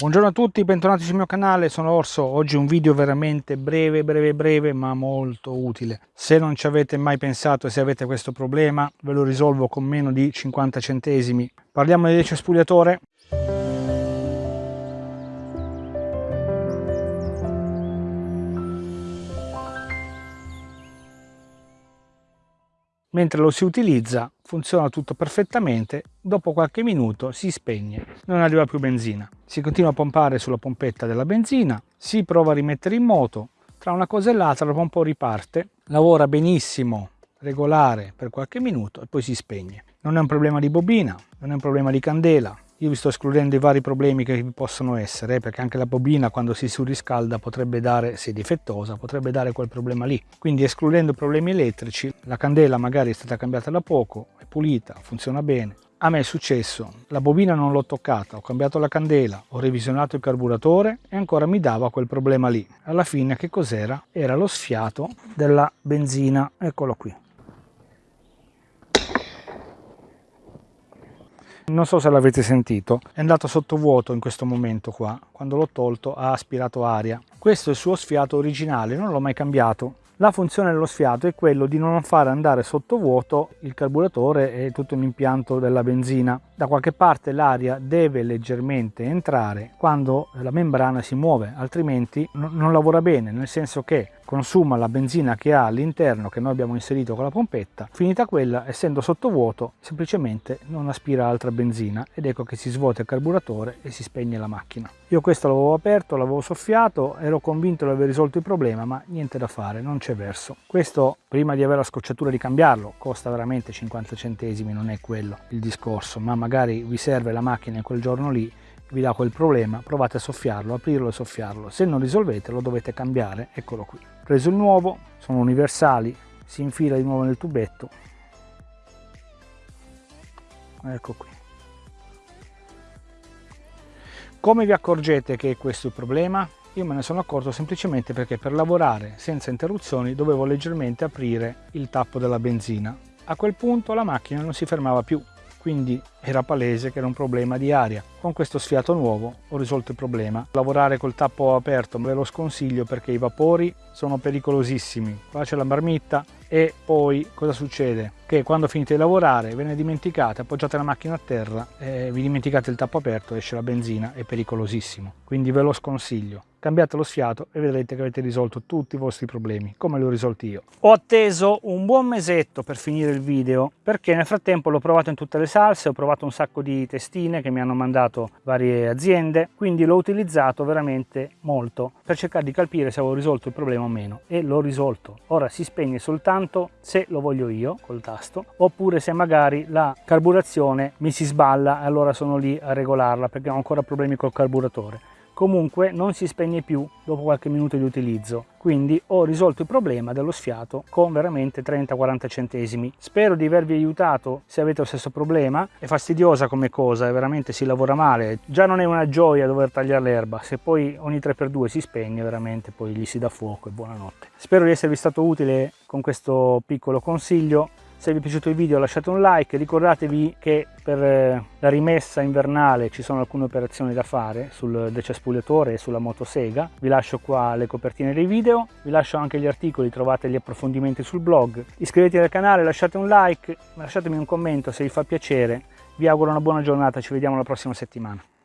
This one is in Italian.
Buongiorno a tutti, bentornati sul mio canale, sono Orso. Oggi un video veramente breve, breve, breve, ma molto utile. Se non ci avete mai pensato e se avete questo problema, ve lo risolvo con meno di 50 centesimi. Parliamo del cespugliatore. mentre lo si utilizza funziona tutto perfettamente, dopo qualche minuto si spegne, non arriva più benzina. Si continua a pompare sulla pompetta della benzina, si prova a rimettere in moto, tra una cosa e l'altra dopo un po' riparte, lavora benissimo, regolare per qualche minuto e poi si spegne. Non è un problema di bobina, non è un problema di candela, io vi sto escludendo i vari problemi che vi possono essere, eh, perché anche la bobina quando si surriscalda potrebbe dare, se difettosa, potrebbe dare quel problema lì. Quindi escludendo problemi elettrici, la candela magari è stata cambiata da poco, è pulita, funziona bene. A me è successo, la bobina non l'ho toccata, ho cambiato la candela, ho revisionato il carburatore e ancora mi dava quel problema lì. Alla fine che cos'era? Era lo sfiato della benzina, eccolo qui. non so se l'avete sentito è andato sotto vuoto in questo momento qua quando l'ho tolto ha aspirato aria questo è il suo sfiato originale non l'ho mai cambiato la funzione dello sfiato è quello di non fare andare sotto vuoto il carburatore e tutto l'impianto della benzina. Da qualche parte l'aria deve leggermente entrare quando la membrana si muove, altrimenti non lavora bene, nel senso che consuma la benzina che ha all'interno che noi abbiamo inserito con la pompetta finita quella essendo sottovuoto semplicemente non aspira altra benzina ed ecco che si svuota il carburatore e si spegne la macchina io questo l'avevo aperto l'avevo soffiato ero convinto di aver risolto il problema ma niente da fare non c'è verso questo prima di avere la scocciatura di cambiarlo costa veramente 50 centesimi non è quello il discorso ma magari vi serve la macchina in quel giorno lì vi dà quel problema, provate a soffiarlo, aprirlo e soffiarlo. Se non risolvete lo dovete cambiare, eccolo qui. Preso il nuovo, sono universali, si infila di nuovo nel tubetto. Ecco qui. Come vi accorgete che è questo il problema? Io me ne sono accorto semplicemente perché per lavorare senza interruzioni dovevo leggermente aprire il tappo della benzina. A quel punto la macchina non si fermava più, quindi era palese che era un problema di aria. Con questo sfiato nuovo ho risolto il problema. Lavorare col tappo aperto ve lo sconsiglio perché i vapori sono pericolosissimi. Qua c'è la marmitta e poi cosa succede? Che quando finite di lavorare ve ne dimenticate, appoggiate la macchina a terra vi dimenticate il tappo aperto, esce la benzina, è pericolosissimo. Quindi ve lo sconsiglio cambiate lo sfiato e vedrete che avete risolto tutti i vostri problemi, come li ho risolti io. Ho atteso un buon mesetto per finire il video, perché nel frattempo l'ho provato in tutte le salse, ho provato un sacco di testine che mi hanno mandato varie aziende, quindi l'ho utilizzato veramente molto per cercare di capire se avevo risolto il problema o meno, e l'ho risolto. Ora si spegne soltanto se lo voglio io, col tasto, oppure se magari la carburazione mi si sballa e allora sono lì a regolarla perché ho ancora problemi col carburatore comunque non si spegne più dopo qualche minuto di utilizzo. Quindi ho risolto il problema dello sfiato con veramente 30-40 centesimi. Spero di avervi aiutato se avete lo stesso problema. È fastidiosa come cosa e veramente si lavora male. Già non è una gioia dover tagliare l'erba. Se poi ogni 3x2 si spegne veramente poi gli si dà fuoco e buonanotte. Spero di esservi stato utile con questo piccolo consiglio se vi è piaciuto il video lasciate un like, ricordatevi che per eh, la rimessa invernale ci sono alcune operazioni da fare sul decespugliatore e sulla motosega. Vi lascio qua le copertine dei video, vi lascio anche gli articoli, trovate gli approfondimenti sul blog. Iscrivetevi al canale, lasciate un like, lasciatemi un commento se vi fa piacere. Vi auguro una buona giornata, ci vediamo la prossima settimana.